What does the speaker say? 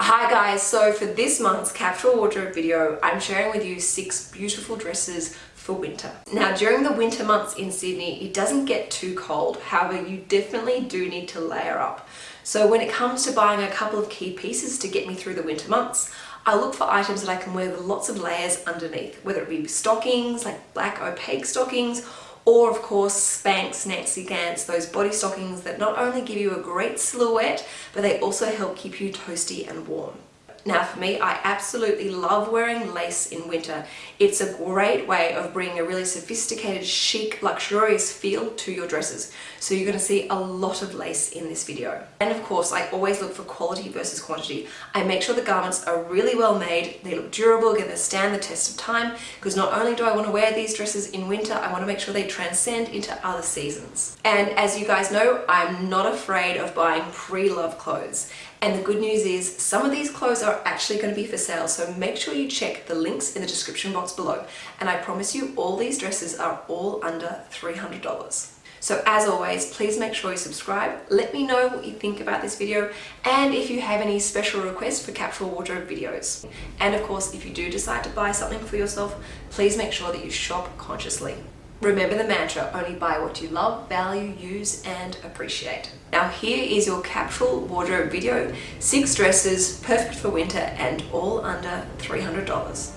Hi guys, so for this month's capsule wardrobe video, I'm sharing with you six beautiful dresses for winter. Now during the winter months in Sydney, it doesn't get too cold. However, you definitely do need to layer up. So when it comes to buying a couple of key pieces to get me through the winter months, I look for items that I can wear with lots of layers underneath, whether it be stockings, like black opaque stockings, or of course Spanx Nancy Ganz, those body stockings that not only give you a great silhouette, but they also help keep you toasty and warm. Now for me, I absolutely love wearing lace in winter. It's a great way of bringing a really sophisticated, chic, luxurious feel to your dresses. So you're going to see a lot of lace in this video. And of course, I always look for quality versus quantity. I make sure the garments are really well made, they look durable, to stand the test of time, because not only do I want to wear these dresses in winter, I want to make sure they transcend into other seasons. And as you guys know, I'm not afraid of buying pre-love clothes. And the good news is some of these clothes are actually going to be for sale. So make sure you check the links in the description box below. And I promise you all these dresses are all under $300. So as always, please make sure you subscribe. Let me know what you think about this video and if you have any special requests for capsule wardrobe videos. And of course, if you do decide to buy something for yourself, please make sure that you shop consciously. Remember the mantra, only buy what you love, value, use and appreciate. Now here is your capsule wardrobe video. Six dresses, perfect for winter and all under $300.